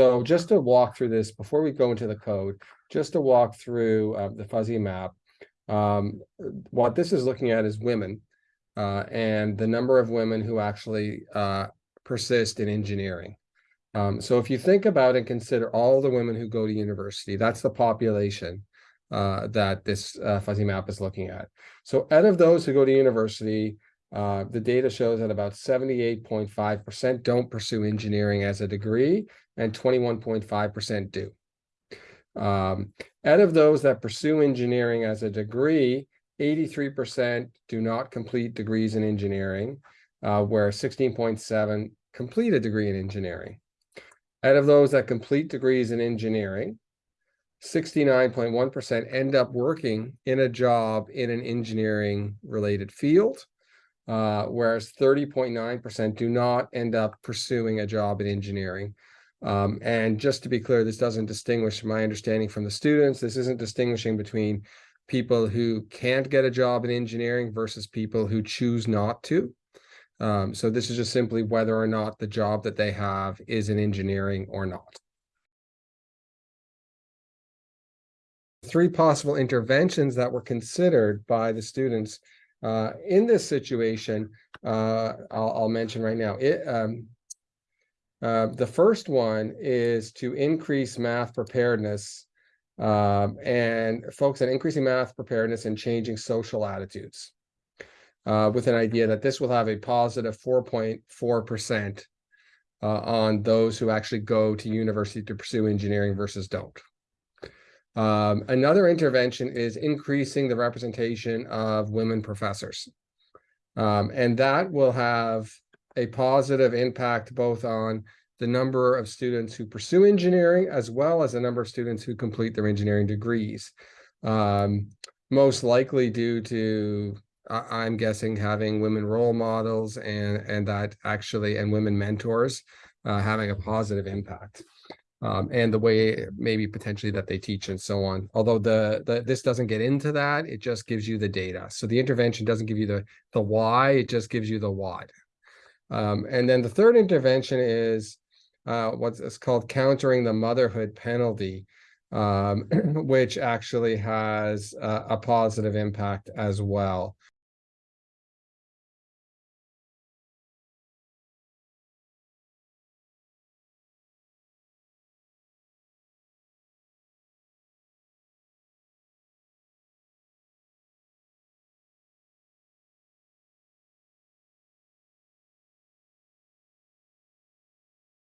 So just to walk through this, before we go into the code, just to walk through uh, the fuzzy map. Um, what this is looking at is women uh, and the number of women who actually uh, persist in engineering. Um, so if you think about and consider all the women who go to university, that's the population uh, that this uh, fuzzy map is looking at. So out of those who go to university, uh, the data shows that about 78.5% don't pursue engineering as a degree and 21.5% do. Um, out of those that pursue engineering as a degree, 83% do not complete degrees in engineering, uh, where 16.7 complete a degree in engineering. Out of those that complete degrees in engineering, 69.1% end up working in a job in an engineering related field, uh, whereas 30.9% do not end up pursuing a job in engineering. Um, and just to be clear, this doesn't distinguish my understanding from the students. This isn't distinguishing between people who can't get a job in engineering versus people who choose not to. Um, so this is just simply whether or not the job that they have is in engineering or not. Three possible interventions that were considered by the students uh, in this situation, uh, I'll, I'll, mention right now. It, um, uh, the first one is to increase math preparedness um, and focus on increasing math preparedness and changing social attitudes uh, with an idea that this will have a positive 4.4% uh, on those who actually go to university to pursue engineering versus don't. Um, another intervention is increasing the representation of women professors. Um, and that will have a positive impact both on the number of students who pursue engineering as well as the number of students who complete their engineering degrees. Um, most likely due to I'm guessing having women role models and and that actually and women mentors uh, having a positive impact. Um, and the way maybe potentially that they teach and so on. Although the, the this doesn't get into that, it just gives you the data. So the intervention doesn't give you the the why, it just gives you the what. Um, and then the third intervention is uh, what's called countering the motherhood penalty, um, which actually has a positive impact as well.